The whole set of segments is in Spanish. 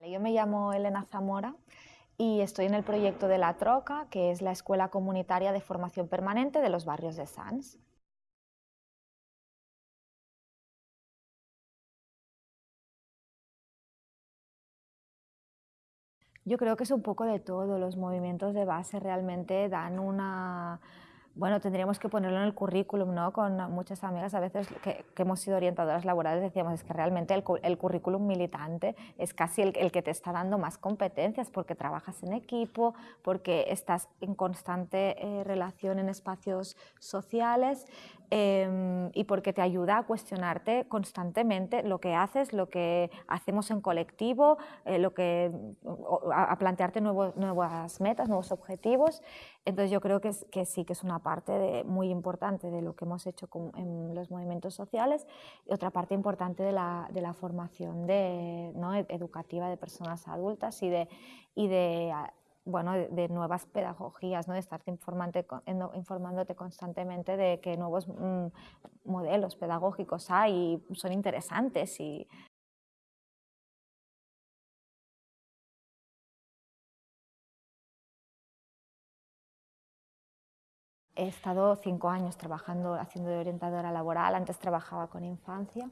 Yo me llamo Elena Zamora y estoy en el proyecto de La Troca, que es la Escuela Comunitaria de Formación Permanente de los barrios de Sans. Yo creo que es un poco de todo, los movimientos de base realmente dan una bueno, tendríamos que ponerlo en el currículum, ¿no? Con muchas amigas a veces que, hemos sido orientadoras laborales decíamos es que realmente el, currículum militante es casi el, que te está dando más competencias porque trabajas en equipo, porque estás en constante eh, relación en espacios sociales em, y porque te ayuda a cuestionarte constantemente lo que haces, lo que hacemos en colectivo, eh, lo que, a, plantearte nuevas metas, nuevos objetivos. Entonces yo creo que, que sí que es una parte muy importante de lo que hemos hecho en los movimientos sociales y otra parte importante de la, formación de, educativa de personas adultas y de, y de bueno, de, nuevas pedagogías, ¿no? de estarte informándote constantemente de que nuevos mm, modelos pedagógicos hay y son interesantes y He estado cinco años trabajando, haciendo de orientadora laboral, antes trabajaba con infancia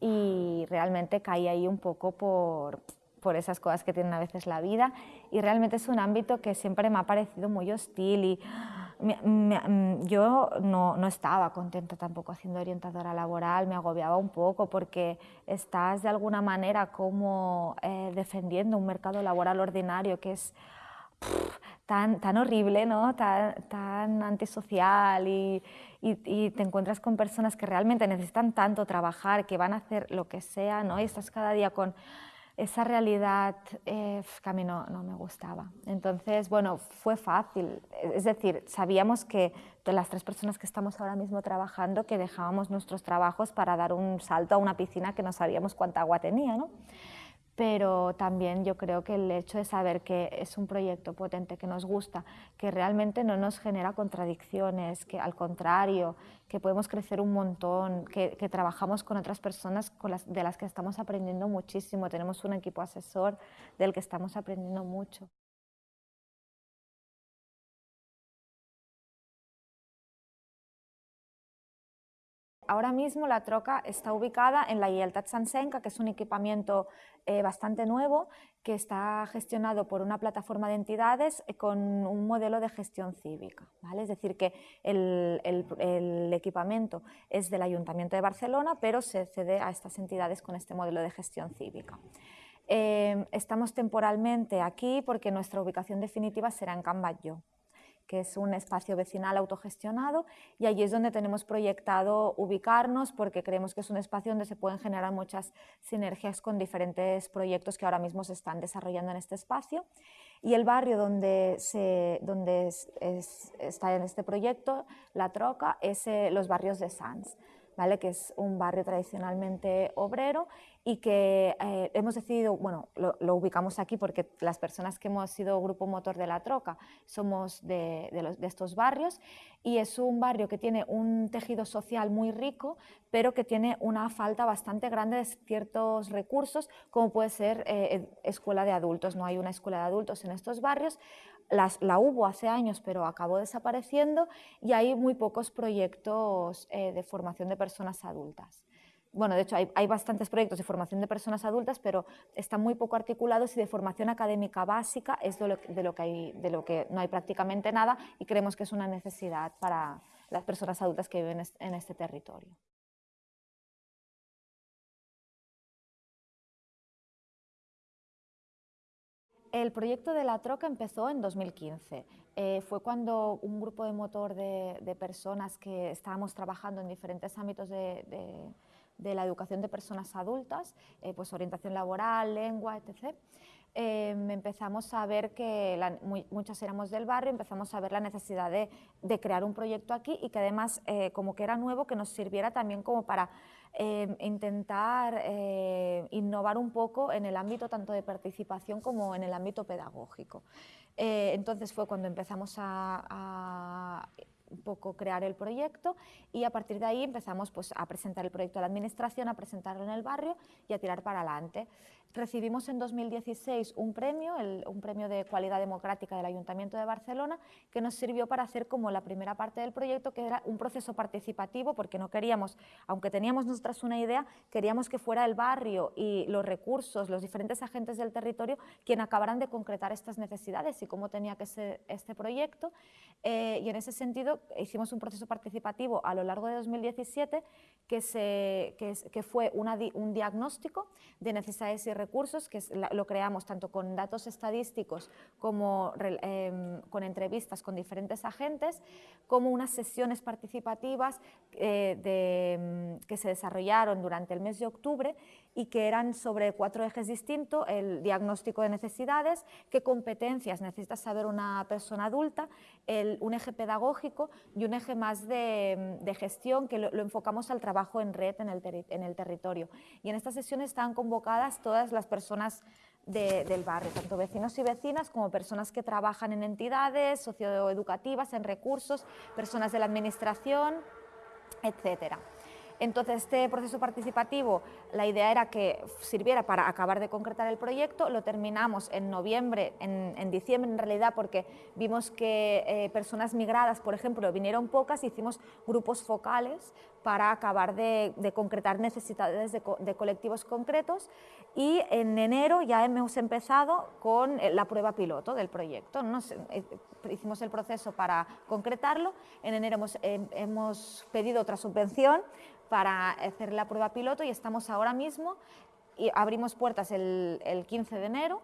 y realmente caí ahí un poco por, por esas cosas que tienen a veces la vida y realmente es un ámbito que siempre me ha parecido muy hostil y yo no, no, estaba contenta tampoco haciendo orientadora laboral, me agobiaba un poco porque estás de alguna manera como eh, defendiendo un mercado laboral ordinario que es tan, tan horrible, ¿no? tan, tan antisocial y, y, te encuentras con personas que realmente necesitan tanto trabajar, que van a hacer lo que sea, ¿no? y estás cada día con esa realidad eh, que a mí no, no, me gustaba. Entonces, bueno, fue fácil, es decir, sabíamos que de las tres personas que estamos ahora mismo trabajando, que dejábamos nuestros trabajos para dar un salto a una piscina que no sabíamos cuánta agua tenía, ¿no? Pero también yo creo que el hecho de saber que es un proyecto potente, que nos gusta, que realmente no nos genera contradicciones, que al contrario, que podemos crecer un montón, que, trabajamos con otras personas de las que estamos aprendiendo muchísimo, tenemos un equipo asesor del que estamos aprendiendo mucho. Ahora mismo la troca está ubicada en la Yeltat Sansenka, que es un equipamiento eh, bastante nuevo que está gestionado por una plataforma de entidades eh, con un modelo de gestión cívica. ¿vale? Es decir, que el, equipamiento es del Ayuntamiento de Barcelona, pero se cede a estas entidades con este modelo de gestión cívica. Eh, estamos temporalmente aquí porque nuestra ubicación definitiva será en Can que es un espacio vecinal autogestionado y allí es donde tenemos proyectado ubicarnos porque creemos que es un espacio donde se pueden generar muchas sinergias con diferentes proyectos que ahora mismo se están desarrollando en este espacio. Y el barrio donde, se, donde está en este proyecto, La Troca, es eh, los barrios de Sans que es un barrio tradicionalmente obrero y que eh, hemos decidido, bueno, lo, ubicamos aquí porque las personas que hemos sido grupo motor de la troca somos de, de, estos barrios y es un barrio que tiene un tejido social muy rico, pero que tiene una falta bastante grande de ciertos recursos, como puede ser eh, escuela de adultos. No hay una escuela de adultos en estos barrios, la hubo hace años, pero acabó desapareciendo y hay muy pocos proyectos eh, de formación de personas adultas. Bueno, de hecho hay, bastantes proyectos de formación de personas adultas, pero están muy poco articulados y de formación académica básica es de lo, que, de lo que no hay prácticamente nada y creemos que es una necesidad para las personas adultas que viven en este territorio. El proyecto de la troca empezó en 2015. Eh, fue cuando un grupo de motor de, personas que estábamos trabajando en diferentes ámbitos de, la educación de personas adultas, eh, pues orientación laboral, lengua, etc., em, empezamos a ver que muchas éramos del barrio, empezamos a ver la necesidad de, crear un proyecto aquí y que además, eh, como que era nuevo, que nos sirviera también como para Em, intentar eh, innovar un poco en el ámbito tanto de participación como en el ámbito pedagógico. Eh, entonces fue cuando empezamos a, un poco crear el proyecto y a partir de ahí empezamos pues, a presentar el proyecto a la administración, a presentarlo en el barrio y a tirar para adelante. Recibimos en 2016 un premio, un premio de cualidad democrática del Ayuntamiento de Barcelona, que nos sirvió para hacer como la primera parte del proyecto, que era un proceso participativo, porque no queríamos, aunque teníamos nosotras una idea, queríamos que fuera el barrio y los recursos, los diferentes agentes del territorio, quien acabaran de concretar estas necesidades y cómo tenía que ser este proyecto. Eh, y en ese sentido hicimos un proceso participativo a lo largo de 2017 que, se, que, fue un diagnóstico de necesidades y recursos, que lo creamos tanto con datos estadísticos como em, con entrevistas con diferentes agentes, como unas sesiones participativas eh, em, que se desarrollaron durante el mes de octubre y que eran sobre cuatro ejes distintos, el diagnóstico de necesidades, qué competencias necesita saber una persona adulta, el, un eje pedagógico y un eje más de, gestión que lo, enfocamos al trabajo en red en el, en el territorio. Y en estas sesiones están convocadas todas las personas del barrio, tanto vecinos y vecinas como personas que trabajan en entidades socioeducativas, en recursos, personas de la administración, etcétera. Entonces, este proceso participativo, la idea era que sirviera para acabar de concretar el proyecto, lo terminamos en noviembre, en, diciembre en realidad, porque vimos que eh, personas migradas, por ejemplo, vinieron pocas, hicimos grupos focales para acabar de, concretar necesidades de, colectivos concretos. Y en enero ya hemos empezado con eh, la prueba piloto del proyecto. Eh, hicimos el proceso para concretarlo, en enero hemos, hemos pedido otra subvención para hacer la prueba piloto y estamos ahora mismo, y abrimos puertas el, 15 de enero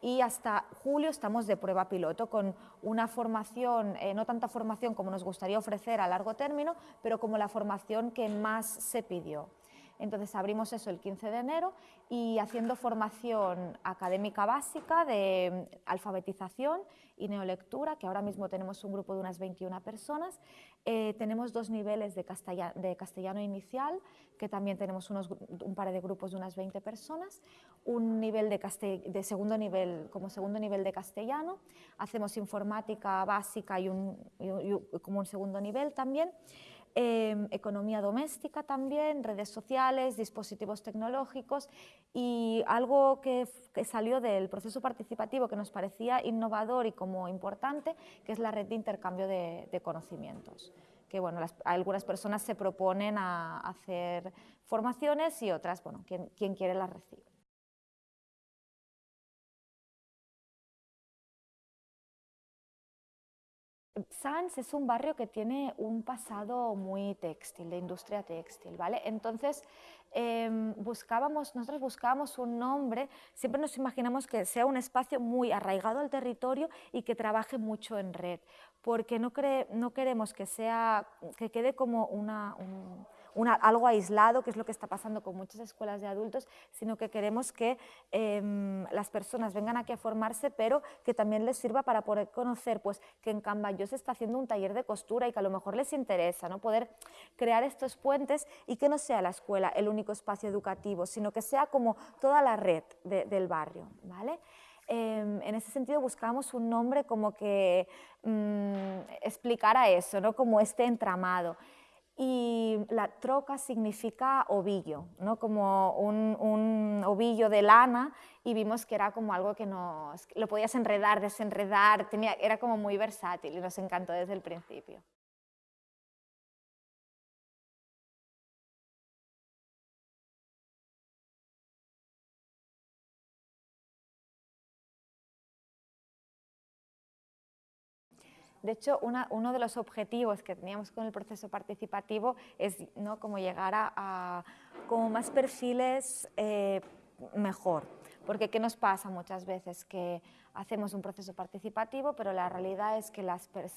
y hasta julio estamos de prueba piloto con una formación, eh, no tanta formación como nos gustaría ofrecer a largo término, pero como la formación que más se pidió. Entonces abrimos eso el 15 de enero y haciendo formación académica básica de alfabetización y neolectura, que ahora mismo tenemos un grupo de unas 21 personas. Eh, tenemos dos niveles de castellano, de castellano, inicial, que también tenemos unos, un par de grupos de unas 20 personas, un nivel de, de, segundo nivel, como segundo nivel de castellano, hacemos informática básica y, un, y como un segundo nivel también, Em, economía doméstica también, redes sociales, dispositivos tecnológicos y algo que, salió del proceso participativo que nos parecía innovador y como importante, que es la red de intercambio de, conocimientos que bueno, algunas personas se proponen a hacer formaciones y otras, bueno, quien, quien quiere las recibe. Sans es un barrio que tiene un pasado muy textil, de industria textil, ¿vale? Entonces, em, buscábamos, nosotros buscábamos un nombre, siempre nos imaginamos que sea un espacio muy arraigado al territorio y que trabaje mucho en red, porque no, no queremos que, sea, que quede como una algo aislado, que es lo que está pasando con muchas escuelas de adultos, sino que queremos que em, las personas vengan aquí a formarse, pero que también les sirva para poder conocer pues, que en Cambayó se está haciendo un taller de costura y que a lo mejor les interesa, ¿no? poder crear estos puentes y que no sea la escuela el único espacio educativo, sino que sea como toda la red del barrio. ¿vale? Em, en ese sentido buscamos un nombre como que mm, explicara eso, ¿no? como este entramado y la troca significa ovillo, ¿no? como un, ovillo de lana y vimos que era como algo que nos, lo podías enredar, desenredar, tenía, era como muy versátil y nos encantó desde el principio. De hecho, uno de los objetivos que teníamos con el proceso participativo es ¿no? como llegar a, como más perfiles eh, mejor. Porque ¿qué nos pasa muchas veces? Que hacemos un proceso participativo, pero la realidad es que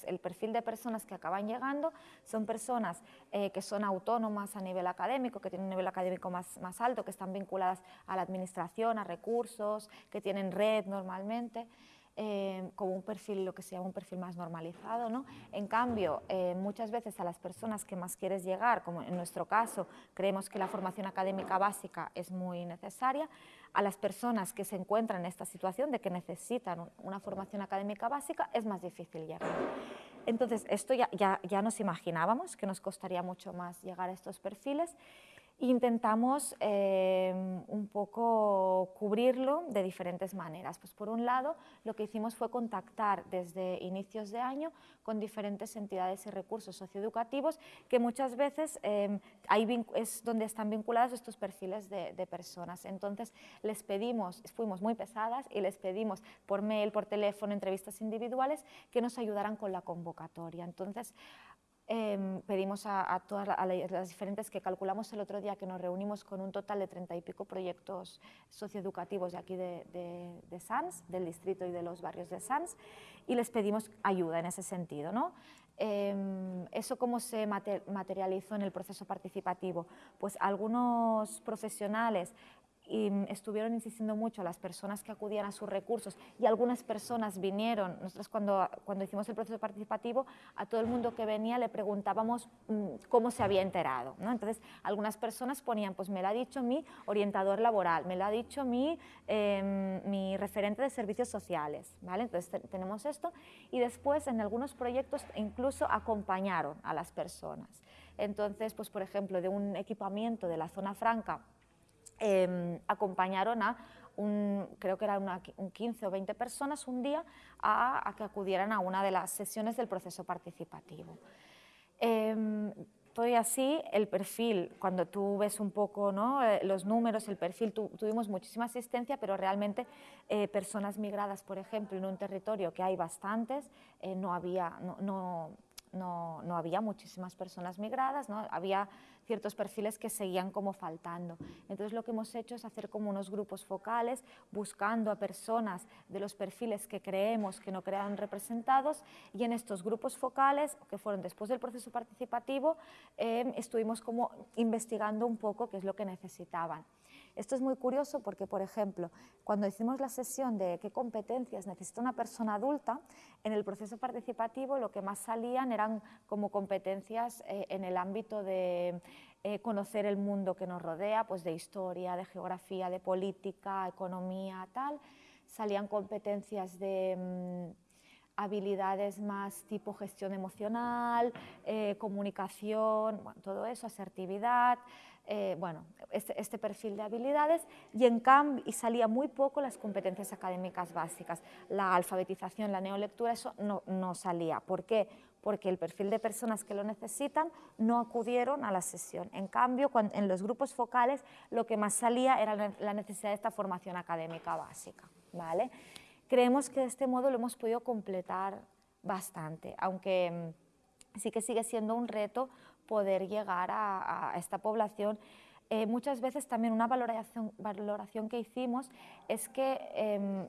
el perfil de personas que acaban llegando son personas eh, que son autónomas a nivel académico, que tienen un nivel académico más, más alto, que están vinculadas a la administración, a recursos, que tienen red normalmente. Eh, como un perfil, lo que se llama un perfil más normalizado. ¿no? En cambio, eh, muchas veces a las personas que más quieres llegar, como en nuestro caso, creemos que la formación académica básica es muy necesaria, a las personas que se encuentran en esta situación de que necesitan una formación académica básica es más difícil llegar. Entonces, esto ya, ya, ya nos imaginábamos que nos costaría mucho más llegar a estos perfiles intentamos eh, un poco cubrirlo de diferentes maneras. Pues por un lado, lo que hicimos fue contactar desde inicios de año con diferentes entidades y recursos socioeducativos que muchas veces ahí es donde están vinculados estos perfiles de, de, personas. Entonces, les pedimos, fuimos muy pesadas y les pedimos por mail, por teléfono, entrevistas individuales, que nos ayudaran con la convocatoria. Entonces, Em, pedimos a, todas las diferentes que calculamos el otro día que nos reunimos con un total de treinta y pico proyectos socioeducativos de aquí de, de, SANS, del distrito y de los barrios de SANS, y les pedimos ayuda en ese sentido. ¿no? Em, ¿Eso cómo se materializó en el proceso participativo? Pues algunos profesionales y estuvieron insistiendo mucho las personas que acudían a sus recursos y algunas personas vinieron, nosotros cuando, cuando hicimos el proceso participativo, a todo el mundo que venía le preguntábamos mm, cómo se había enterado. ¿no? Entonces, algunas personas ponían, pues me lo ha dicho mi orientador laboral, me lo ha dicho mi, em, mi referente de servicios sociales. ¿vale? Entonces, tenemos esto y después en algunos proyectos incluso acompañaron a las personas. Entonces, pues por ejemplo, de un equipamiento de la zona franca Em, acompañaron a creo que eran un 15 o 20 personas un día a, que acudieran a una de las sesiones del proceso participativo. Eh, y así, el perfil, cuando tú ves un poco ¿no? Eh, los números, el perfil, tuvimos muchísima asistencia, pero realmente eh, personas migradas, por ejemplo, en un territorio que hay bastantes, eh, no, había, no, no, no, había muchísimas personas migradas, ¿no? había ciertos perfiles que seguían como faltando. Entonces lo que hemos hecho es hacer como unos grupos focales, buscando a personas de los perfiles que creemos que no quedaron representados y en estos grupos focales, que fueron después del proceso participativo, eh, estuvimos como investigando un poco qué es lo que necesitaban. Esto es muy curioso porque, por ejemplo, cuando hicimos la sesión de qué competencias necesita una persona adulta, en el proceso participativo lo que más salían eran como competencias eh, en el ámbito de eh, conocer el mundo que nos rodea, pues de historia, de geografía, de política, economía, tal. Salían competencias de mm, habilidades más tipo gestión emocional, eh, comunicación, todo eso, asertividad, eh, bueno, este, este, perfil de habilidades y en cambio y salía muy poco las competencias académicas básicas. La alfabetización, la neolectura, eso no, no salía. ¿Por qué? Porque el perfil de personas que lo necesitan no acudieron a la sesión. En cambio, en los grupos focales lo que más salía era la necesidad de esta formación académica básica. ¿vale? Creemos que de este modo lo hemos podido completar bastante, aunque mm, sí que sigue siendo un reto poder llegar a, esta población. Eh, muchas veces también una valoración, valoración que hicimos es que em,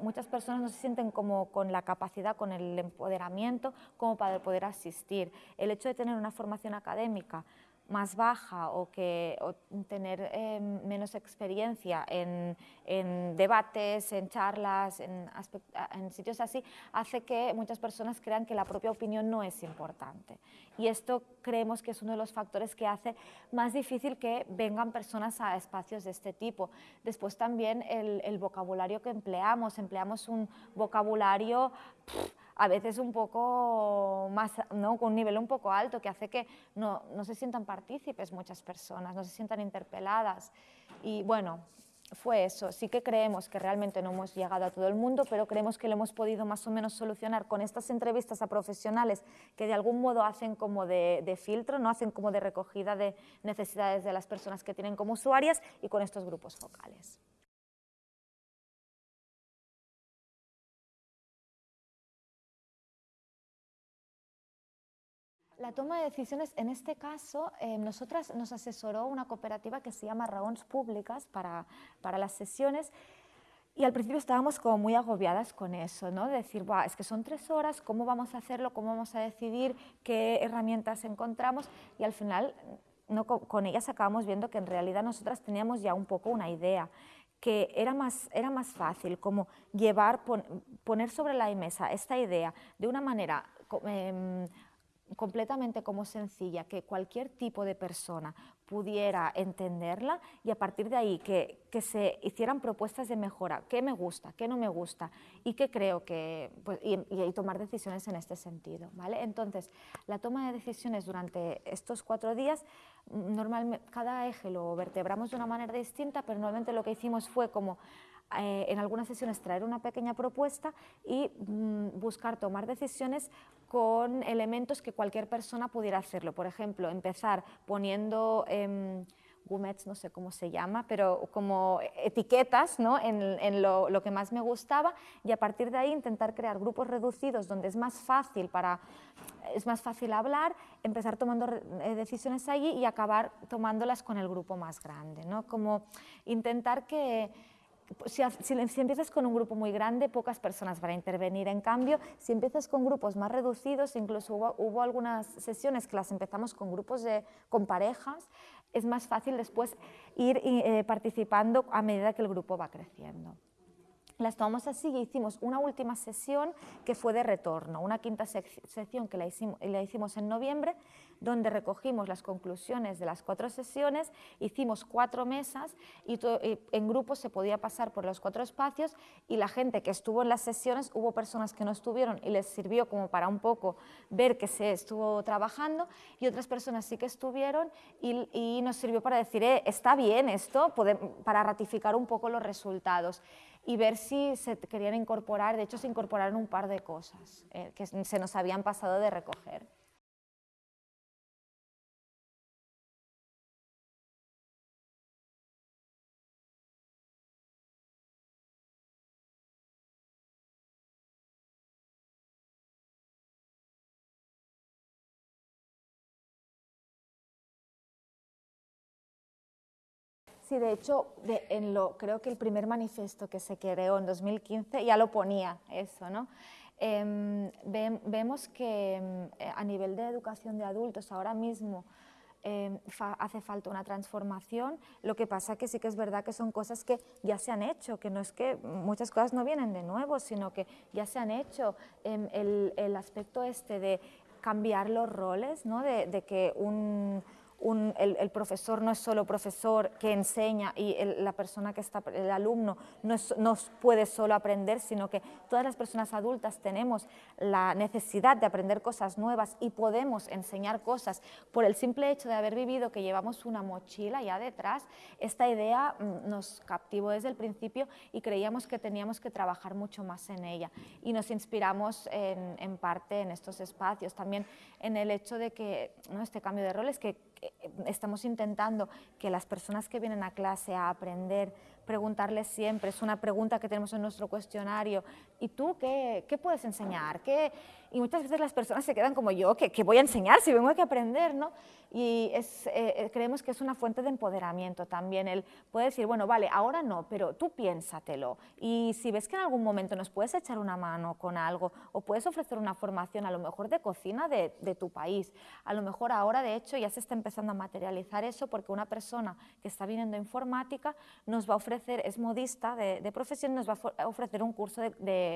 muchas personas no se sienten como con la capacidad, con el empoderamiento como para poder asistir. El hecho de tener una formación académica más baja o, que, tener em, menos experiencia en, debates, en charlas, en, sitios así, hace que muchas personas crean que la propia opinión no es importante. Y esto creemos que es uno de los factores que hace más difícil que vengan personas a espacios de este tipo. Después también el, vocabulario que empleamos, empleamos un vocabulario a veces un poco más, ¿no? con un nivel un poco alto, que hace que no, no se sientan partícipes muchas personas, no se sientan interpeladas. Y bueno, fue eso. Sí que creemos que realmente no hemos llegado a todo el mundo, pero creemos que lo hemos podido más o menos solucionar con estas entrevistas a profesionales que de algún modo hacen como de, de, filtro, no hacen como de recogida de necesidades de las personas que tienen como usuarias y con estos grupos focales. La toma de decisiones, en este caso, eh, nosotras nos asesoró una cooperativa que se llama Raons Públicas para, para las sesiones y al principio estábamos como muy agobiadas con eso, ¿no? de decir, es que son tres horas, ¿cómo vamos a hacerlo? ¿Cómo vamos a decidir? ¿Qué herramientas encontramos? Y al final con ellas acabamos viendo que en realidad nosotras teníamos ya un poco una idea que era más, era más fácil como llevar, poner sobre la mesa esta idea de una manera em, completamente como sencilla, que cualquier tipo de persona pudiera entenderla y a partir de ahí que, se hicieran propuestas de mejora, qué me gusta, qué no me gusta y qué creo que, pues, y, tomar decisiones en este sentido. ¿vale? Entonces, la toma de decisiones durante estos cuatro días, normalmente cada eje lo vertebramos de una manera distinta, pero normalmente lo que hicimos fue como eh, en algunas sesiones traer una pequeña propuesta y mm, buscar tomar decisiones con elementos que cualquier persona pudiera hacerlo. Por ejemplo, empezar poniendo... Eh, no sé cómo se llama, pero como etiquetas ¿no? en, lo, lo, que más me gustaba y a partir de ahí intentar crear grupos reducidos donde es más fácil, para, es más fácil hablar, empezar tomando eh, decisiones allí y acabar tomándolas con el grupo más grande. ¿no? Como intentar que si, empiezas con un grupo muy grande, pocas personas van a intervenir. En cambio, si empiezas con grupos más reducidos, incluso hubo, algunas sesiones que las empezamos con grupos de, con parejas, es más fácil después ir eh, participando a medida que el grupo va creciendo. Las tomamos así y hicimos una última sesión que fue de retorno, una quinta sesión que la hicimos, la hicimos en noviembre, donde recogimos las conclusiones de las cuatro sesiones, hicimos cuatro mesas y, en grupos se podía pasar por los cuatro espacios y la gente que estuvo en las sesiones, hubo personas que no estuvieron y les sirvió como para un poco ver que se estuvo trabajando y otras personas sí que estuvieron y, nos sirvió para decir, eh, está bien esto, para ratificar un poco los resultados y ver si se querían incorporar, de hecho se incorporaron un par de cosas eh, que se nos habían pasado de recoger. Sí, de hecho, en lo, creo que el primer manifiesto que se creó en 2015 ya lo ponía eso, ¿no? Em, vemos que em, a nivel de educación de adultos ahora mismo em, hace falta una transformación, lo que pasa que sí que es verdad que son cosas que ya se han hecho, que no es que muchas cosas no vienen de nuevo, sino que ya se han hecho. El, el, aspecto este de cambiar los roles, ¿no? de que un el, profesor no es solo profesor que enseña y la persona que está, el alumno no, no, puede solo aprender, sino que todas las personas adultas tenemos la necesidad de aprender cosas nuevas y podemos enseñar cosas por el simple hecho de haber vivido que llevamos una mochila ya detrás. Esta idea mm, nos captivó desde el principio y creíamos que teníamos que trabajar mucho más en ella y nos inspiramos en, en parte en estos espacios, también en el hecho de que ¿no? este cambio de roles que estamos intentando que las personas que vienen a clase a aprender, preguntarles siempre, es una pregunta que tenemos en nuestro cuestionario, ¿y tú qué, qué puedes enseñar? ¿Qué, y muchas veces las personas se quedan como yo, que, voy a enseñar si vengo a aprender, ¿no? Y es, eh, eh, creemos que es una fuente de empoderamiento también, el puede decir, bueno, vale, ahora no, pero tú piénsatelo, y si ves que en algún momento nos puedes echar una mano con algo, o puedes ofrecer una formación a lo mejor de cocina de, de tu país, a lo mejor ahora de hecho ya se está empezando a materializar eso porque una persona que está viniendo informática nos va a ofrecer, es modista de, de profesión, nos va a ofrecer un curso de, de,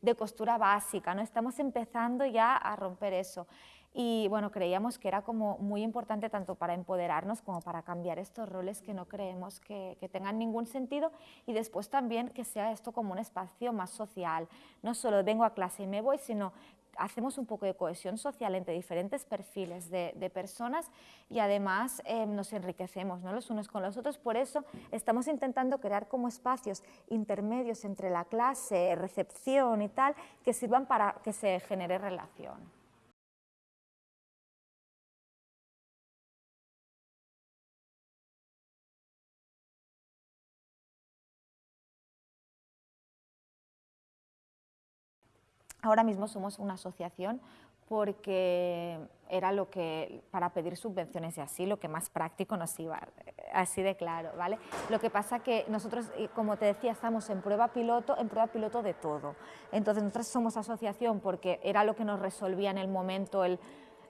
de costura básica, ¿no? Estamos empezando ya a romper eso. Y bueno, creíamos que era como muy importante tanto para empoderarnos como para cambiar estos roles que no creemos que, tengan ningún sentido y después también que sea esto como un espacio más social. No solo vengo a clase y me voy, sino hacemos un poco de cohesión social entre diferentes perfiles de, personas y además eh, nos enriquecemos ¿no? los unos con los otros. Por eso estamos intentando crear como espacios intermedios entre la clase, recepción y tal, que sirvan para que se genere relación. Ahora mismo somos una asociación porque era lo que, para pedir subvenciones y así, lo que más práctico nos iba, así de claro, ¿vale? Lo que pasa que nosotros, como te decía, estamos en prueba piloto, en prueba piloto de todo. Entonces, nosotros somos asociación porque era lo que nos resolvía en el momento, el,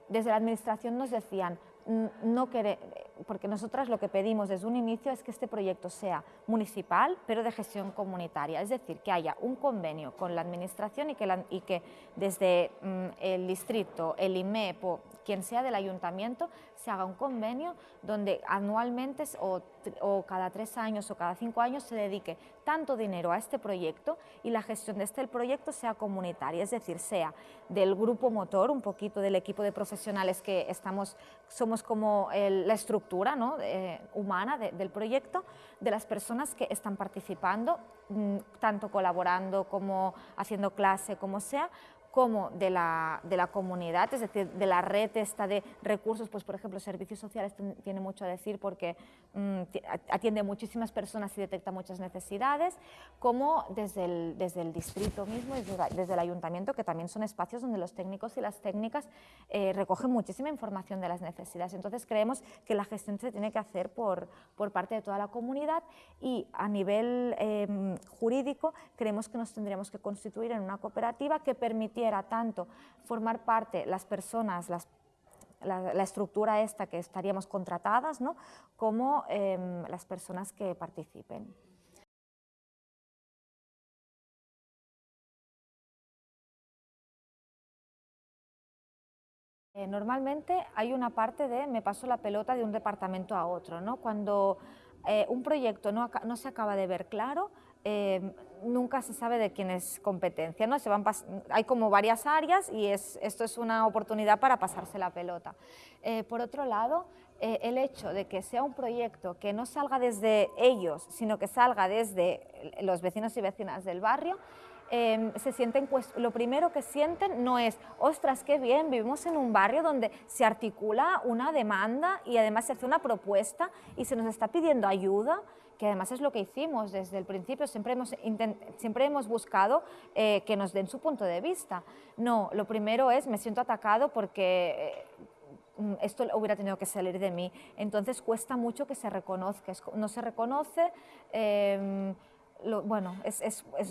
desde la administración nos decían, no quere, porque nosotras lo que pedimos desde un inicio es que este proyecto sea municipal, pero de gestión comunitaria, es decir, que haya un convenio con la administración y que, y que desde mm, el distrito, el IMEP, quien sea del ayuntamiento, se haga un convenio donde anualmente o, cada tres años o cada cinco años se dedique tanto dinero a este proyecto y la gestión de este proyecto sea comunitaria, es decir, sea del grupo motor, un poquito del equipo de profesionales que estamos, somos como la estructura ¿no? Eh, humana del proyecto, de las personas que están participando, mm, tanto colaborando como haciendo clase, como sea, como de la, de la, comunidad, es decir, de la red esta de recursos, pues por ejemplo, servicios sociales tiene mucho a decir porque atiende a muchísimas personas y detecta muchas necesidades, como desde el, desde el distrito mismo, desde, desde el ayuntamiento, que también son espacios donde los técnicos y las técnicas eh, recogen muchísima información de las necesidades. Entonces creemos que la gestión se tiene que hacer por, por parte de toda la comunidad y a nivel em, jurídico creemos que nos tendríamos que constituir en una cooperativa que permitiera tanto formar parte las personas, la, estructura esta que estaríamos contratadas, ¿no? como em, las personas que participen. Eh, normalmente hay una parte de me paso la pelota de un departamento a otro, ¿no? Cuando eh, un proyecto no, no, se acaba de ver claro, eh, nunca se sabe de quién es competencia, ¿no? Se van hay como varias áreas y es, esto es una oportunidad para pasarse la pelota. Eh, por otro lado, eh, el hecho de que sea un proyecto que no salga desde ellos, sino que salga desde los vecinos y vecinas del barrio, em, se sienten, pues, lo primero que sienten no es, ostras, qué bien, vivimos en un barrio donde se articula una demanda y además se hace una propuesta y se nos está pidiendo ayuda, que además es lo que hicimos desde el principio, siempre hemos, siempre hemos buscado eh, que nos den su punto de vista. No, lo primero es, me siento atacado porque eh, esto hubiera tenido que salir de mí. Entonces cuesta mucho que se reconozca, no se reconoce. Bueno,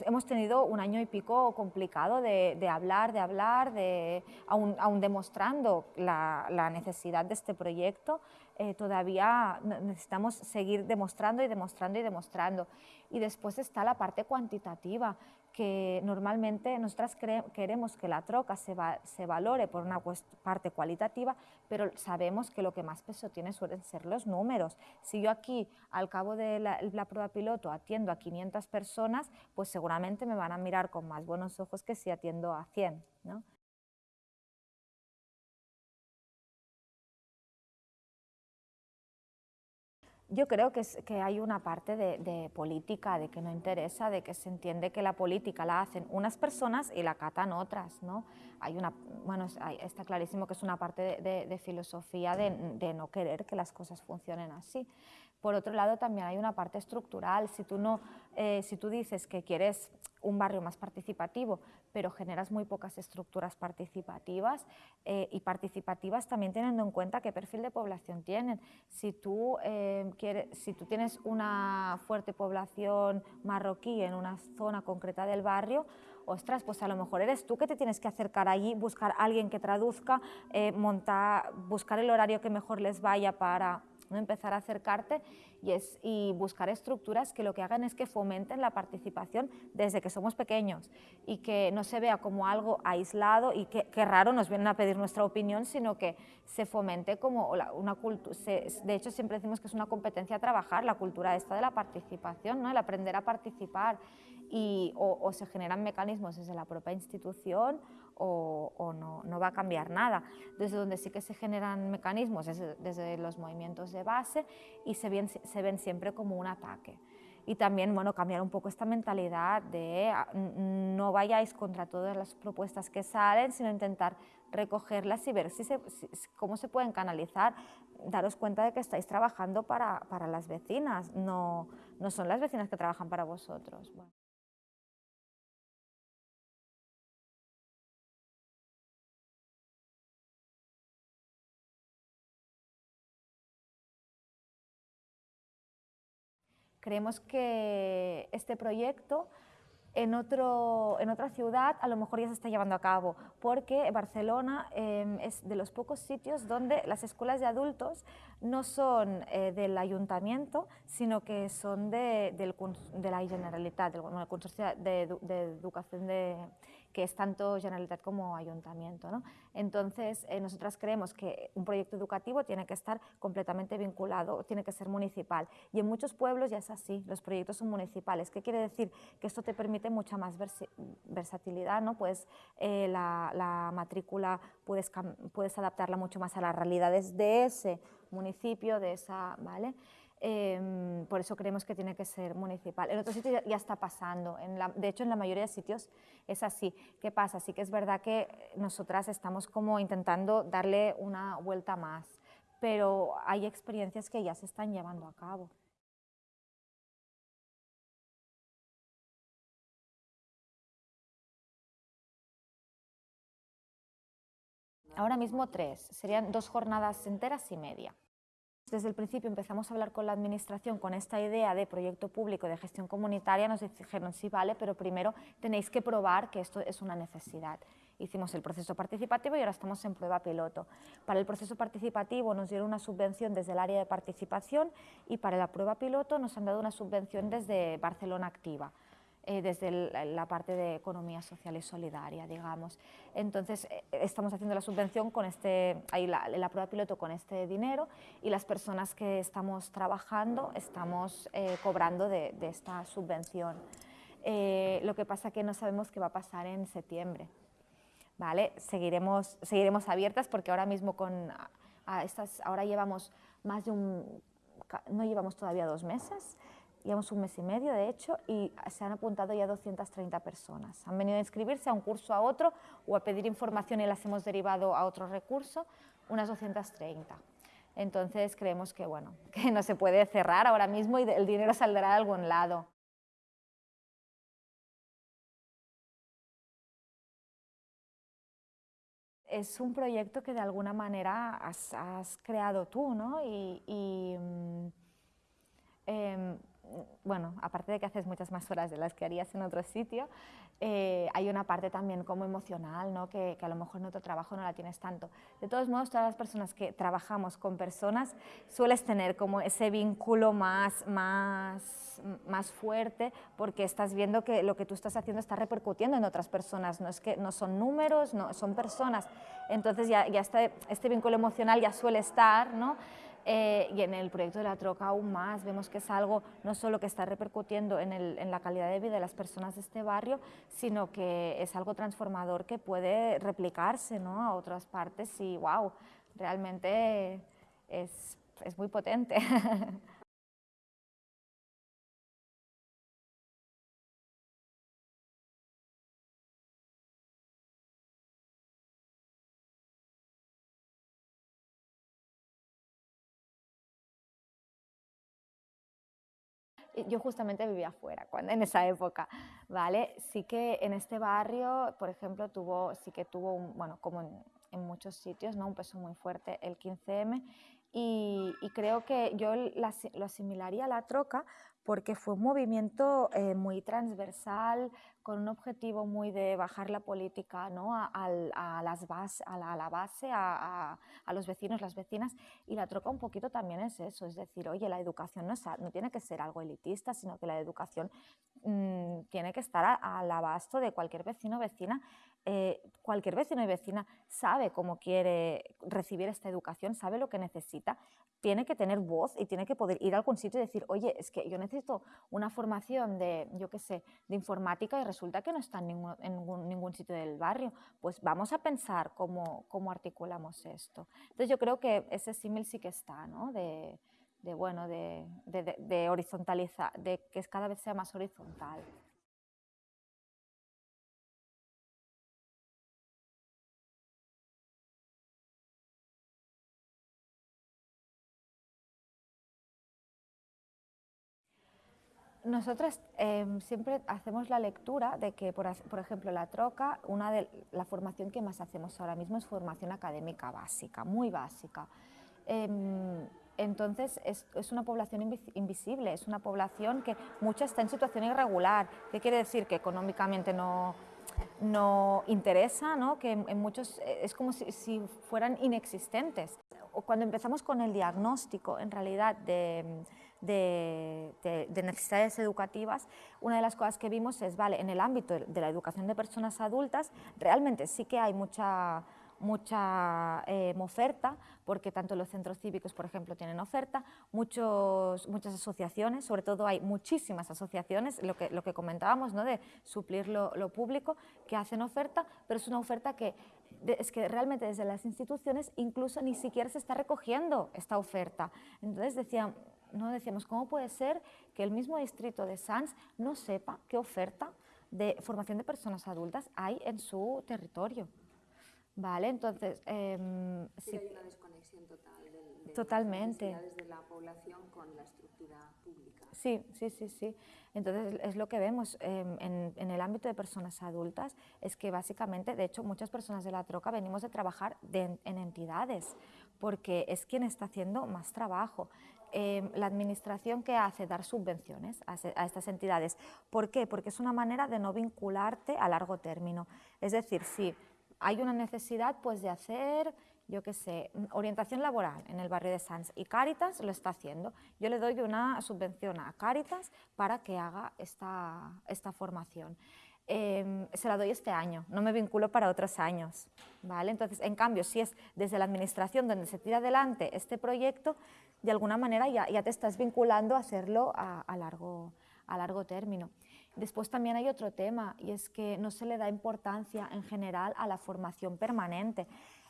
hemos tenido un año y pico complicado de, hablar, de hablar, de, aún, demostrando la, necesidad de este proyecto, eh, todavía necesitamos seguir demostrando y demostrando y demostrando. Y después está la parte cuantitativa, que normalmente nosotras queremos que la troca se, se valore por una parte cualitativa, pero sabemos que lo que más peso tiene suelen ser los números. Si yo aquí, al cabo de la, la, prueba piloto, atiendo a 500 personas, pues seguramente me van a mirar con más buenos ojos que si atiendo a 100. ¿no? Yo creo que, que hay una parte de, política, de que no interesa, de que se entiende que la política la hacen unas personas y la catan otras, ¿no? Hay una, bueno, está clarísimo que es una parte de, filosofía de, no querer que las cosas funcionen así. Por otro lado, también hay una parte estructural. Si tú, no, eh, si tú dices que quieres un barrio más participativo, pero generas muy pocas estructuras participativas eh, y participativas también teniendo en cuenta qué perfil de población tienen. Si tú, eh, quieres, si tú tienes una fuerte población marroquí en una zona concreta del barrio, ostras, pues a lo mejor eres tú que te tienes que acercar allí, buscar a alguien que traduzca, montar, buscar el horario que mejor les vaya para ¿no? empezar a acercarte y, es, y buscar estructuras que lo que hagan es que fomenten la participación desde que somos pequeños y que no se vea como algo aislado y que, raro nos vienen a pedir nuestra opinión, sino que se fomente como una cultura, de hecho siempre decimos que es una competencia trabajar, la cultura esta de la participación, ¿no? el aprender a participar y, o, se generan mecanismos desde la propia institución o, no, no, va a cambiar nada. Desde donde sí que se generan mecanismos desde, desde los movimientos de base y se ven, siempre como un ataque. Y también, bueno, cambiar un poco esta mentalidad de ah, no vayáis contra todas las propuestas que salen, sino intentar recogerlas y ver cómo se pueden canalizar. Daros cuenta de que estáis trabajando para, para las vecinas, no, no son las vecinas que trabajan para vosotros. Creemos que este proyecto en, otro, en otra ciudad a lo mejor ya se está llevando a cabo, porque Barcelona em, es de los pocos sitios donde las escuelas de adultos no son eh, del ayuntamiento, sino que son de, del, de la Generalitat, del, Consorcio de, Educación de, que es tanto Generalitat como Ayuntamiento. ¿no? Entonces, eh, nosotras creemos que un proyecto educativo tiene que estar completamente vinculado, tiene que ser municipal. Y en muchos pueblos ya es así, los proyectos son municipales. ¿Qué quiere decir? Que esto te permite mucha más versatilidad, ¿no? Pues eh, la, la, matrícula puedes, puedes adaptarla mucho más a las realidades de ese municipio, de esa, ¿vale? Em, por eso creemos que tiene que ser municipal. En otros sitios ya, está pasando, de hecho en la mayoría de sitios es así. ¿Qué pasa? Sí que es verdad que nosotras estamos como intentando darle una vuelta más, pero hay experiencias que ya se están llevando a cabo. Ahora mismo tres, serían dos jornadas enteras y media. Desde el principio empezamos a hablar con la Administración con esta idea de proyecto público de gestión comunitaria, nos dijeron sí, vale, pero primero tenéis que probar que esto es una necesidad. Hicimos el proceso participativo y ahora estamos en prueba piloto. Para el proceso participativo nos dieron una subvención desde el área de participación y para la prueba piloto nos han dado una subvención desde Barcelona Activa. Eh, desde la parte de economía social y solidaria, digamos. Entonces, eh, estamos haciendo la subvención con este, ahí la, la, prueba piloto con este dinero y las personas que estamos trabajando estamos eh, cobrando de, de, esta subvención. lo que pasa que no sabemos qué va a pasar en septiembre. ¿Vale? Seguiremos, seguiremos abiertas porque ahora mismo con a estas, ahora llevamos más de un, no llevamos todavía dos meses, llevamos un mes y medio, de hecho, y se han apuntado ya 230 personas. Han venido a inscribirse a un curso a otro o a pedir información y las hemos derivado a otro recurso, unas 230. Entonces creemos que, bueno, que no se puede cerrar ahora mismo y el dinero saldrá de algún lado. Es un proyecto que de alguna manera has, creado tú, ¿no? Y, mm, em, bueno, aparte de que haces muchas más horas de las que harías en otro sitio, eh, hay una parte también como emocional, ¿no? que, a lo mejor en otro trabajo no la tienes tanto. De todos modos, todas las personas que trabajamos con personas sueles tener como ese vínculo más, más, más fuerte porque estás viendo que lo que tú estás haciendo está repercutiendo en otras personas, no es que no son números, no, son personas. Entonces ya, ya este, este vínculo emocional ya suele estar, ¿no? Eh, y en el proyecto de la troca aún más, vemos que es algo no solo que está repercutiendo en, el, en, la calidad de vida de las personas de este barrio, sino que es algo transformador que puede replicarse ¿no? a otras partes y wow, realmente es, es muy potente. yo justamente vivía afuera cuando, en esa época, ¿vale? Sí que en este barrio, por ejemplo, tuvo, sí que tuvo, un, bueno, como en, en, muchos sitios, ¿no? Un peso muy fuerte el 15M y, y creo que yo la, lo asimilaría a la troca porque fue un movimiento eh, muy transversal, con un objetivo muy de bajar la política ¿no? a, a, las base, a, la, a base, a, los vecinos, las vecinas, y la troca un poquito también es eso, es decir, oye, la educación no, es, no tiene que ser algo elitista, sino que la educación mmm, tiene que estar al abasto de cualquier vecino o vecina. Eh, cualquier vecino y vecina sabe cómo quiere recibir esta educación, sabe lo que necesita, tiene que tener voz y tiene que poder ir a algún sitio y decir, oye, es que yo necesito una formación de, yo qué sé, de informática y resulta que no está en ningún, en ningún, ningún sitio del barrio. Pues vamos a pensar cómo, cómo articulamos esto. Entonces yo creo que ese símil sí que está, ¿no? De, de bueno, de, de, de horizontalizar, de que cada vez sea más horizontal. Nosotras eh, siempre hacemos la lectura de que, por, por, ejemplo, la troca, una de la formación que más hacemos ahora mismo es formación académica básica, muy básica. Eh, entonces es, es, una población invisible, es una población que mucha está en situación irregular. ¿Qué quiere decir? Que económicamente no, no interesa, ¿no? que en, en muchos es como si, si fueran inexistentes cuando empezamos con el diagnóstico, en realidad, de, necesidades educativas, una de las cosas que vimos es, vale, en el ámbito de la educación de personas adultas, realmente sí que hay mucha mucha eh, oferta, porque tanto los centros cívicos, por ejemplo, tienen oferta, muchos, muchas asociaciones, sobre todo hay muchísimas asociaciones, lo que, lo que comentábamos, ¿no? de suplir lo, público, que hacen oferta, pero es una oferta que es que realmente desde las instituciones incluso ni siquiera se está recogiendo esta oferta. Entonces decían, no decíamos, ¿cómo puede ser que el mismo distrito de Sanz no sepa qué oferta de formación de personas adultas hay en su territorio? Vale, entonces... Eh, sí, hay una desconexión total de, Totalmente. las de la población con la estructura pública. Sí, sí, sí, sí. Entonces es lo que vemos em, en, el ámbito de personas adultas, es que básicamente, de hecho, muchas personas de la troca venimos de trabajar en entidades, porque es quien está haciendo más trabajo. Em, la administración que hace dar subvenciones a, estas entidades. ¿Por qué? Porque es una manera de no vincularte a largo término. Es decir, si hay una necesidad pues, de hacer, yo qué sé, orientación laboral en el barrio de Sanz y Cáritas lo está haciendo. Yo le doy una subvención a Cáritas para que haga esta, esta formación. Em, se la doy este año, no me vinculo para otros años. ¿vale? Entonces, en cambio, si es desde la administración donde se tira adelante este proyecto, de alguna manera ya, te estás vinculando a hacerlo a, largo, a largo término. Después también hay otro tema y es que no se le da importancia en general a la formación permanente.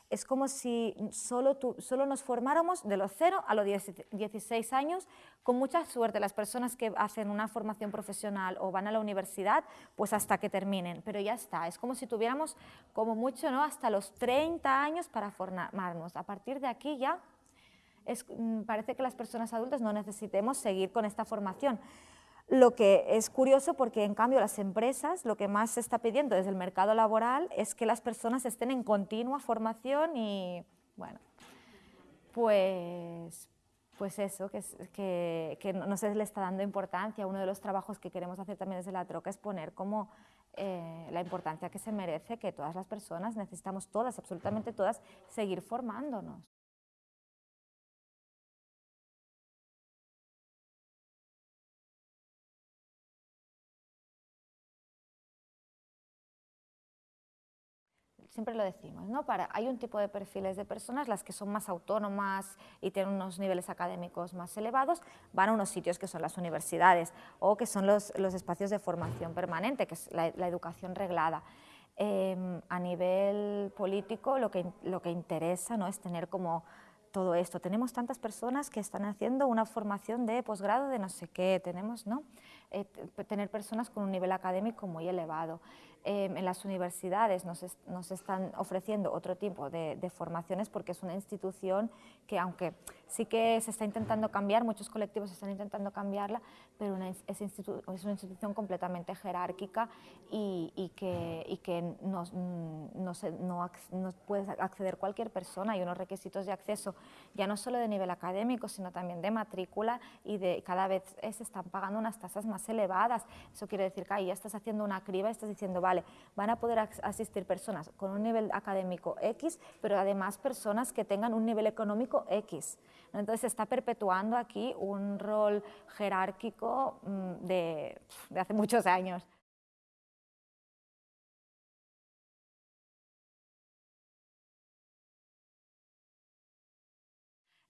Es como si solo, solo nos formáramos de los 0 a los 16 años, con mucha suerte las personas que hacen una formación profesional o van a la universidad, pues hasta que terminen, pero ya está. Es como si tuviéramos como mucho ¿no? hasta los 30 años para formarnos. A partir de aquí ya mm, parece que las personas adultas no necesitemos seguir con esta formación. Lo que es curioso porque en cambio las empresas lo que más se está pidiendo desde el mercado laboral es que las personas estén en continua formación y bueno, pues, pues eso, que, que, no se le está dando importancia. Uno de los trabajos que queremos hacer también desde la troca es poner como eh, la importancia que se merece que todas las personas, necesitamos todas, absolutamente todas, seguir formándonos. Siempre lo decimos, ¿no? Para, hay un tipo de perfiles de personas, las que son más autónomas y tienen unos niveles académicos más elevados, van a unos sitios que son las universidades o que son los, los espacios de formación permanente, que es la, educación reglada. Em, a nivel político lo que, lo que interesa ¿no? es tener como todo esto. Tenemos tantas personas que están haciendo una formación de posgrado de no sé qué, tenemos, ¿no? Eh, tener personas con un nivel académico muy elevado. Em, en las universidades nos, nos, están ofreciendo otro tipo de, formaciones porque es una institución que aunque sí que se está intentando cambiar, muchos colectivos están intentando cambiarla, pero es, es, es una institución completamente jerárquica y, y que, y que no, no, se, no, no, puede acceder cualquier persona. Hay unos requisitos de acceso ya no solo de nivel académico, sino también de matrícula y de cada vez se están pagando unas tasas más elevadas. Eso quiere decir que ahí ya estás haciendo una criba estás diciendo, van a poder asistir personas con un nivel académico X, pero además personas que tengan un nivel económico X. Entonces se está perpetuando aquí un rol jerárquico mm, de hace muchos años.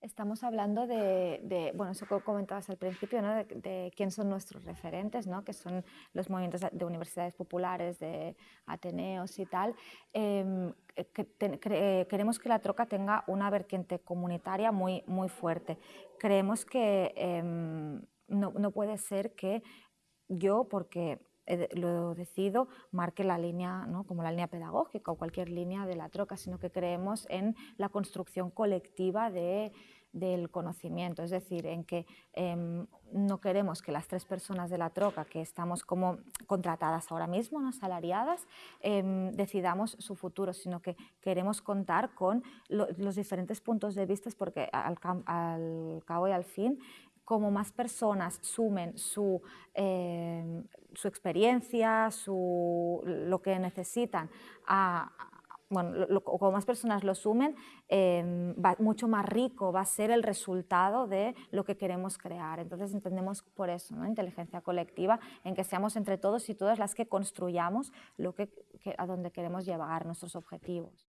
Estamos hablando de, bueno, eso que comentabas al principio, ¿no? de, quién son nuestros referentes, ¿no? que son los movimientos de universidades populares, de Ateneos y tal. Em, queremos que la troca tenga una vertiente comunitaria muy, muy fuerte. Creemos que em, no, no puede ser que yo, porque lo decido, marque la línea, ¿no? como la línea pedagógica o cualquier línea de la troca, sino que creemos en la construcción colectiva de, del conocimiento, es decir, en que em, no queremos que las tres personas de la troca, que estamos como contratadas ahora mismo, no salariadas, em, decidamos su futuro, sino que queremos contar con los diferentes puntos de vista, porque al cabo y al fin como más personas sumen su, em, su experiencia, su, lo que necesitan a, bueno, como más personas lo sumen, em, va, mucho más rico va a ser el resultado de lo que queremos crear. Entonces entendemos por eso, ¿no? inteligencia colectiva, en que seamos entre todos y todas las que construyamos lo que, a donde queremos llevar nuestros objetivos.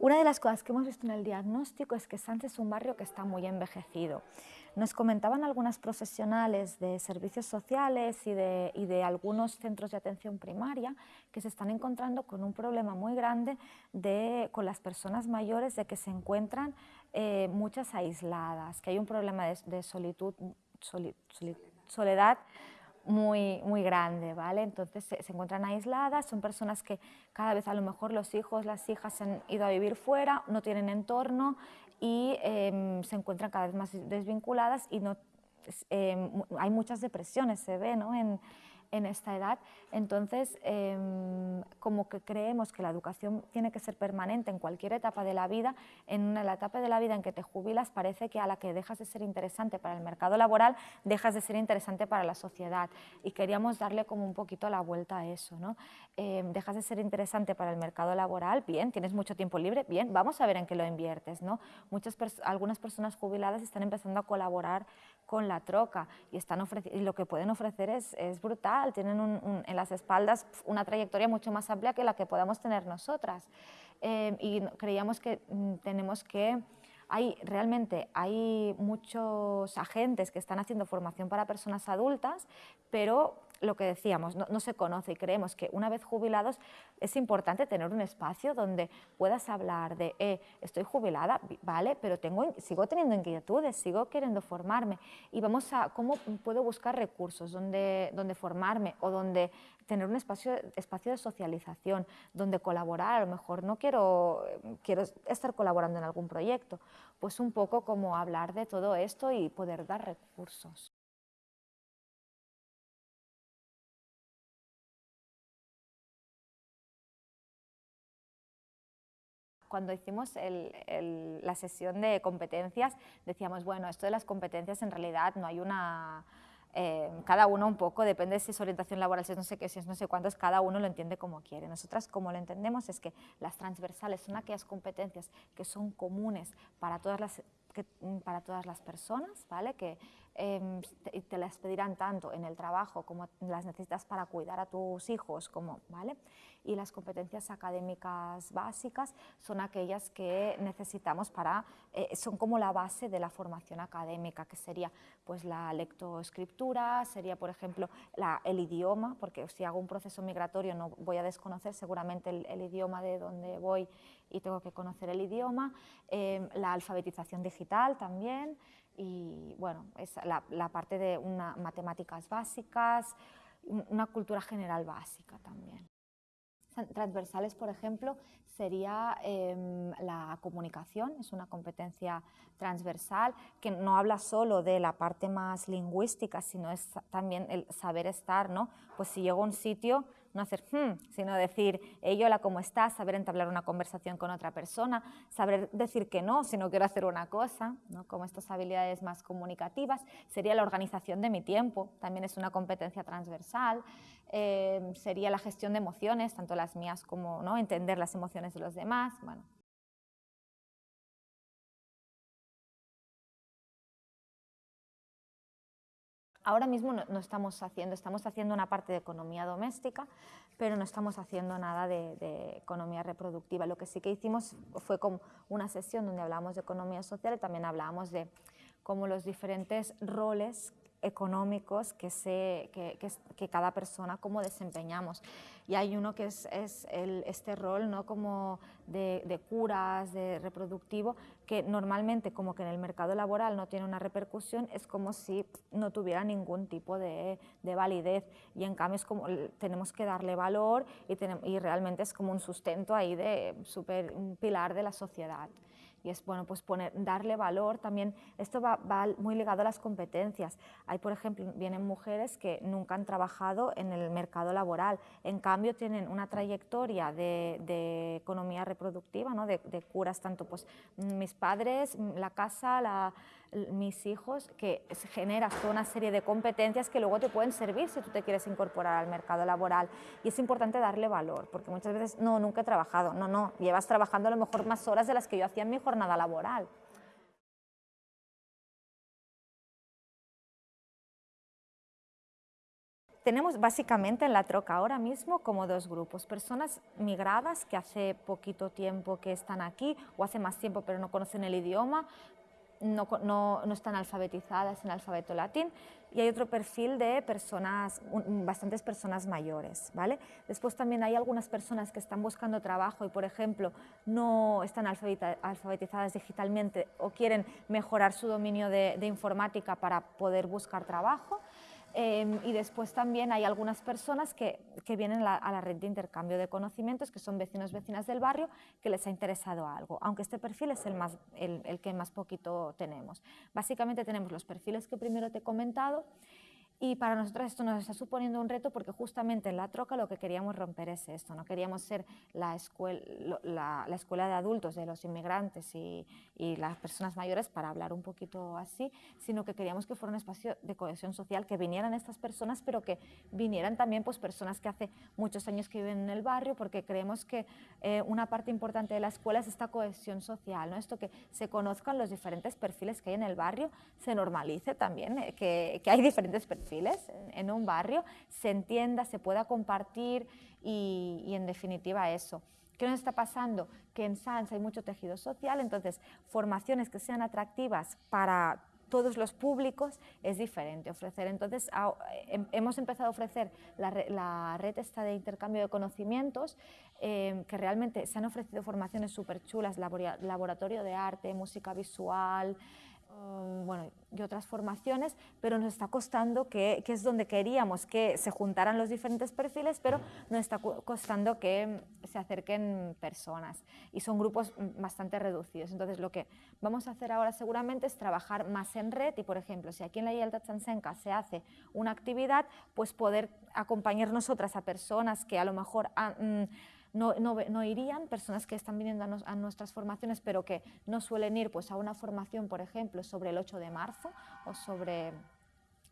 Una de las cosas que hemos visto en el diagnóstico es que Sánchez es un barrio que está muy envejecido. Nos comentaban algunas profesionales de servicios sociales y de, algunos centros de atención primaria que se están encontrando con un problema muy grande de, con las personas mayores de que se encuentran eh, muchas aisladas, que hay un problema de, solitud, soli, soli, soledad muy, muy grande, ¿vale? Entonces se, se, encuentran aisladas, son personas que cada vez a lo mejor los hijos, las hijas se han ido a vivir fuera, no tienen entorno y eh, se encuentran cada vez más desvinculadas y no, eh, hay muchas depresiones, se ve, ¿no? En, en esta edad. Entonces, eh, como que creemos que la educación tiene que ser permanente en cualquier etapa de la vida, en la etapa de la vida en que te jubilas parece que a la que dejas de ser interesante para el mercado laboral, dejas de ser interesante para la sociedad. Y queríamos darle como un poquito la vuelta a eso. ¿no? Eh, dejas de ser interesante para el mercado laboral, bien, tienes mucho tiempo libre, bien, vamos a ver en qué lo inviertes. ¿no? Muchas algunas personas jubiladas están empezando a colaborar con la troca y, están y lo que pueden ofrecer es, es brutal, tienen un, un, en las espaldas una trayectoria mucho más amplia que la que podamos tener nosotras. Eh, y creíamos que mm, tenemos que hay realmente hay muchos agentes que están haciendo formación para personas adultas, pero lo que decíamos, no, se conoce y creemos que una vez jubilados es importante tener un espacio donde puedas hablar de, eh, estoy jubilada, vale, pero tengo, sigo teniendo inquietudes, sigo queriendo formarme y vamos a cómo puedo buscar recursos donde, donde formarme o donde tener un espacio, espacio de socialización, donde colaborar, a lo mejor no quiero, quiero estar colaborando en algún proyecto, pues un poco como hablar de todo esto y poder dar recursos. Cuando hicimos el, el, la sesión de competencias, decíamos, bueno, esto de las competencias en realidad no hay una... Eh, cada uno un poco, depende si es orientación laboral, si es no sé qué, si es no sé cuántos, cada uno lo entiende como quiere. Nosotras como lo entendemos es que las transversales son aquellas competencias que son comunes para todas las, que, para todas las personas, ¿vale? que eh, te, te, las pedirán tanto en el trabajo como las necesitas para cuidar a tus hijos, como, ¿vale? y las competencias académicas básicas son aquellas que necesitamos para, eh, son como la base de la formación académica, que sería pues la lectoescritura, sería por ejemplo la, el idioma, porque si hago un proceso migratorio no voy a desconocer seguramente el, el idioma de donde voy y tengo que conocer el idioma, eh, la alfabetización digital también, y bueno, es la, parte de una, matemáticas básicas, una cultura general básica también transversales, por ejemplo, sería eh, la comunicación, es una competencia transversal que no habla solo de la parte más lingüística, sino es también el saber estar, ¿no? Pues si llego a un sitio, no hacer hmm, sino decir, hey, hola, ¿cómo estás? Saber entablar una conversación con otra persona, saber decir que no si no quiero hacer una cosa, ¿no? como estas habilidades más comunicativas. Sería la organización de mi tiempo, también es una competencia transversal. Eh, sería la gestión de emociones, tanto las mías como ¿no? entender las emociones de los demás. Bueno, Ahora mismo no, estamos haciendo, estamos haciendo una parte de economía doméstica, pero no estamos haciendo nada de, economía reproductiva. Lo que sí que hicimos fue como una sesión donde hablábamos de economía social y también hablábamos de cómo los diferentes roles económicos que, se, cada persona como desempeñamos. Y hay uno que es, este rol ¿no? como de, curas, de reproductivo, que normalmente como que en el mercado laboral no tiene una repercusión, es como si no tuviera ningún tipo de, de validez. Y en cambio es como, tenemos que darle valor y, tenemos, y realmente es como un sustento ahí de super, un pilar de la sociedad y es bueno, pues poner, darle valor también. Esto va, muy ligado a las competencias. Hay, por ejemplo, vienen mujeres que nunca han trabajado en el mercado laboral, en cambio tienen una trayectoria de, de economía reproductiva, ¿no? de, de, curas, tanto pues mis padres, la casa, la, mis hijos, que generas toda una serie de competencias que luego te pueden servir si tú te quieres incorporar al mercado laboral. Y es importante darle valor, porque muchas veces, no, nunca he trabajado, no, no, llevas trabajando a lo mejor más horas de las que yo hacía en mi jornada laboral. Tenemos básicamente en la troca ahora mismo como dos grupos, personas migradas que hace poquito tiempo que están aquí o hace más tiempo pero no conocen el idioma, no, no, no, están alfabetizadas en alfabeto latín y hay otro perfil de personas, bastantes personas mayores. ¿vale? Después también hay algunas personas que están buscando trabajo y, por ejemplo, no están alfabetizadas digitalmente o quieren mejorar su dominio de informática para poder buscar trabajo. Em, y después también hay algunas personas que, que vienen a la red de intercambio de conocimientos, que son vecinos, vecinas del barrio, que les ha interesado algo, aunque este perfil es el, más, el que más poquito tenemos. Básicamente tenemos los perfiles que primero te he comentado y para nosotros esto nos está suponiendo un reto porque justamente en la troca lo que queríamos romper es esto, no queríamos ser la escuela, la, la escuela de adultos de los inmigrantes y, y, las personas mayores para hablar un poquito así, sino que queríamos que fuera un espacio de cohesión social, que vinieran estas personas, pero que vinieran también pues, personas que hace muchos años que viven en el barrio, porque creemos que eh, una parte importante de la escuela es esta cohesión social, ¿no? esto que se conozcan los diferentes perfiles que hay en el barrio, se normalice también, eh, que, que hay diferentes perfiles en un barrio, se entienda, se pueda compartir y, en definitiva eso. ¿Qué nos está pasando? Que en SANS hay mucho tejido social, entonces formaciones que sean atractivas para todos los públicos es diferente ofrecer. Entonces, em, hemos empezado a ofrecer la, red esta de intercambio de conocimientos, eh, que realmente se han ofrecido formaciones súper chulas, laboratorio de arte, música visual, bueno, y otras formaciones, pero nos está costando, que, que, es donde queríamos que se juntaran los diferentes perfiles, pero nos está costando que se acerquen personas y son grupos bastante reducidos. Entonces, lo que vamos a hacer ahora seguramente es trabajar más en red y, por ejemplo, si aquí en la Yalta Chansenka se hace una actividad, pues poder acompañar nosotras a personas que a lo mejor... Han, no, no, no, irían, personas que están viniendo a, nos, a, nuestras formaciones pero que no suelen ir pues, a una formación, por ejemplo, sobre el 8 de marzo o sobre,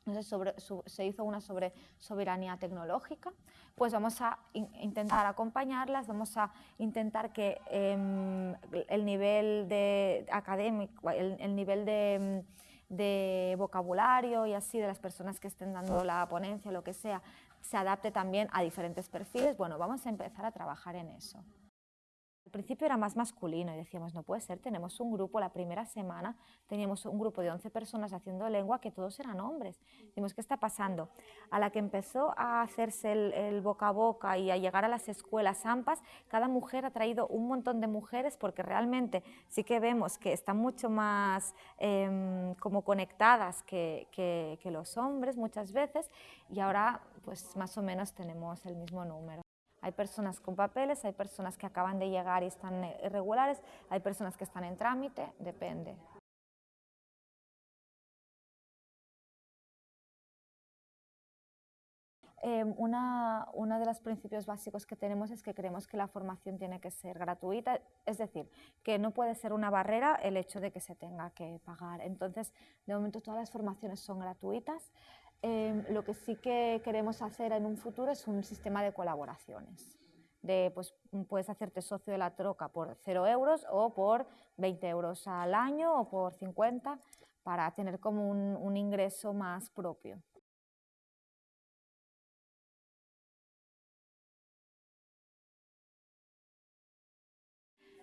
no sé, sobre, su, se hizo una sobre soberanía tecnológica, pues vamos a in, intentar acompañarlas, vamos a intentar que eh, el nivel de académico, el, el nivel de de vocabulario y así de las personas que estén dando la ponencia, lo que sea, se adapte también a diferentes perfiles, bueno, vamos a empezar a trabajar en eso. Al principio era más masculino y decíamos, no puede ser, tenemos un grupo, la primera semana teníamos un grupo de 11 personas haciendo lengua que todos eran hombres. Decimos, ¿qué está pasando? A la que empezó a hacerse el, boca a boca y a llegar a las escuelas AMPAs, cada mujer ha traído un montón de mujeres porque realmente sí que vemos que están mucho más eh, como conectadas que, que, que los hombres muchas veces y ahora pues más o menos tenemos el mismo número. Hay personas con papeles, hay personas que acaban de llegar y están irregulares, hay personas que están en trámite, depende. Eh, una, uno de los principios básicos que tenemos es que creemos que la formación tiene que ser gratuita, es decir, que no puede ser una barrera el hecho de que se tenga que pagar. Entonces, de momento todas las formaciones son gratuitas. Eh, lo que sí que queremos hacer en un futuro es un sistema de colaboraciones. De, pues, puedes hacerte socio de la troca por 0 euros o por 20 euros al año o por 50 para tener como un ingreso más propio.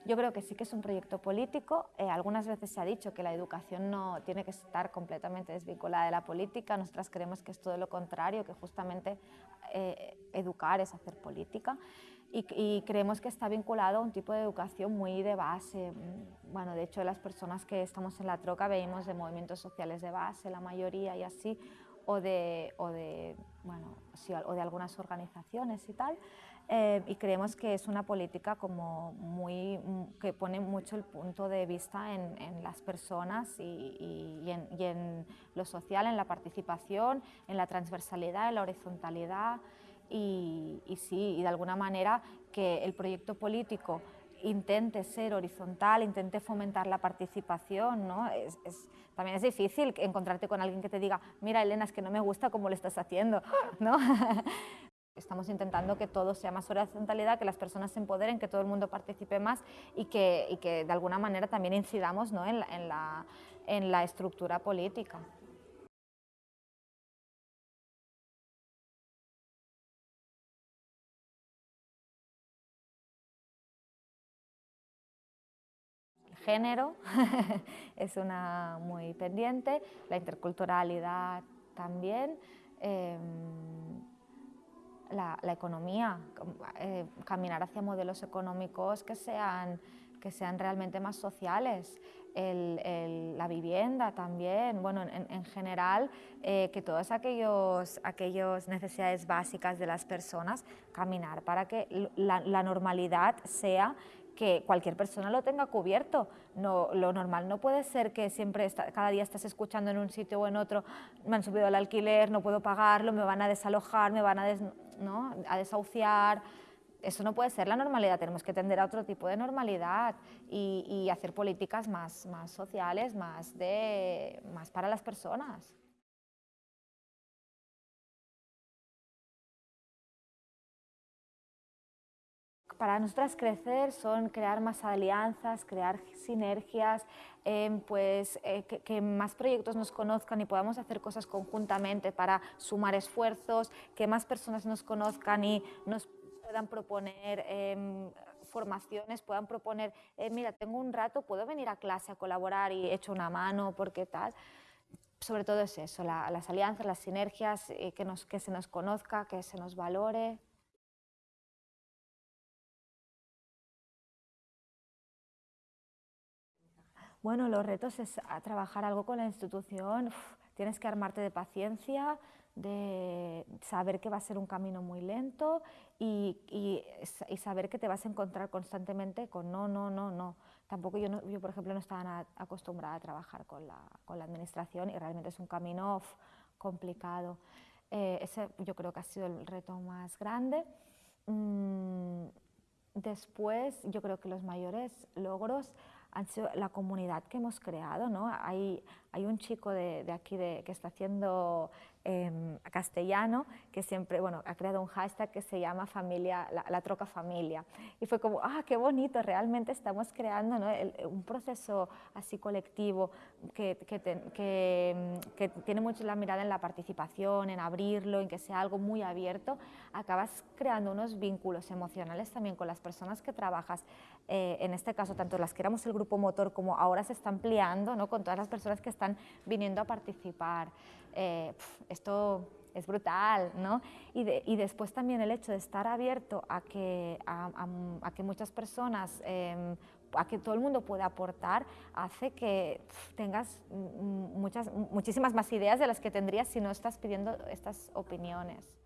Yo creo que sí que es un proyecto político. Eh, algunas veces se ha dicho que la educación no tiene que estar completamente desvinculada de la política. Nosotras creemos que es todo lo contrario, que justamente eh, educar es hacer política. Y, y, creemos que está vinculado a un tipo de educación muy de base. Bueno, de hecho, las personas que estamos en la troca venimos de movimientos sociales de base, la mayoría y así, o de, o de, bueno, sí, o de algunas organizaciones y tal. Eh, y creemos que es una política como muy, mm, que pone mucho el punto de vista en, en las personas y, y, y, en, y, en, lo social, en la participación, en la transversalidad, en la horizontalidad y, sí, y de alguna manera que el proyecto político intente ser horizontal, intente fomentar la participación, ¿no? Es, también es difícil encontrarte con alguien que te diga, mira Elena, es que no me gusta cómo lo estás haciendo, ¿no? Estamos intentando que todo sea más horizontalidad, que las personas se empoderen, que todo el mundo participe más y que, y que de alguna manera también incidamos ¿no? en, la, en, la, en la estructura política. género es una muy pendiente, la interculturalidad también, em, la, economía, eh, caminar hacia modelos económicos que sean, que sean realmente más sociales, la vivienda también, bueno, en, general, eh, que todas aquellos, aquellas necesidades básicas de las personas, caminar para que la, normalidad sea que cualquier persona lo tenga cubierto. No, lo normal no puede ser que siempre, cada día estés escuchando en un sitio o en otro, me han subido el alquiler, no puedo pagarlo, me van a desalojar, me van a, ¿no? a desahuciar. Eso no puede ser la normalidad, tenemos que tender a otro tipo de normalidad y, y hacer políticas más, más sociales, más, de, más para las personas. Para nosotras crecer son crear más alianzas, crear sinergias, em, pues eh, que, más proyectos nos conozcan y podamos hacer cosas conjuntamente para sumar esfuerzos, que más personas nos conozcan y nos puedan proponer em, formaciones, puedan proponer, eh, mira, tengo un rato, puedo venir a clase a colaborar y echo una mano, porque tal. Sobre todo es eso, las alianzas, las sinergias, eh, que, nos, que se nos conozca, que se nos valore. Bueno, los retos es trabajar algo con la institución, tienes que armarte de paciencia, de saber que va a ser un camino muy lento y, saber que te vas a encontrar constantemente con no, no, no, no. Tampoco yo, yo por ejemplo, no estaba acostumbrada a trabajar con la, con la administración y realmente es un camino complicado. Eh, ese yo creo que ha sido el reto más grande. Mm, después, yo creo que los mayores logros han sido la comunidad que hemos creado. ¿no? Hay, hay un chico de, de aquí de, que está haciendo eh, castellano que siempre, bueno, ha creado un hashtag que se llama familia, la, troca familia. Y fue como, ah, qué bonito, realmente estamos creando ¿no? un proceso así colectivo que, que, que, tiene mucho la mirada en la participación, en abrirlo, en que sea algo muy abierto. Acabas creando unos vínculos emocionales también con las personas que trabajas. Eh, en este caso, tanto las que éramos el grupo motor como ahora se está ampliando ¿no? con todas las personas que están viniendo a participar. Eh, esto es brutal, ¿no? Y, después también el hecho de estar abierto a que, a, que muchas personas, em, a que todo el mundo pueda aportar, hace que tengas muchas, muchísimas más ideas de las que tendrías si no estás pidiendo estas opiniones.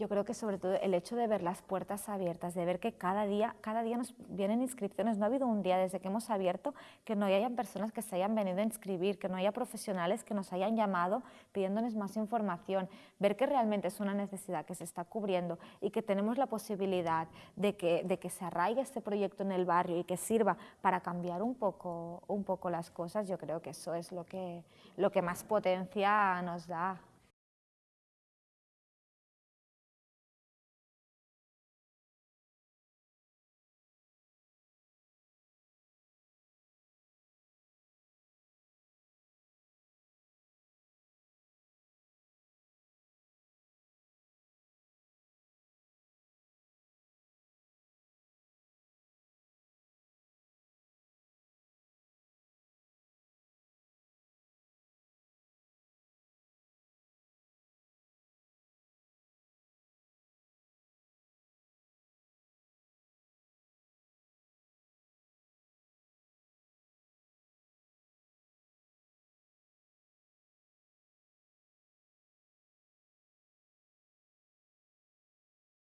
Yo creo que sobre todo el hecho de ver las puertas abiertas, de ver que cada día, cada día nos vienen inscripciones, no ha habido un día desde que hemos abierto que no hayan personas que se hayan venido a inscribir, que no haya profesionales que nos hayan llamado pidiéndonos más información, ver que realmente es una necesidad que se está cubriendo y que tenemos la posibilidad de que, de que se arraigue este proyecto en el barrio y que sirva para cambiar un poco, un poco las cosas, yo creo que eso es lo que, lo que más potencia nos da.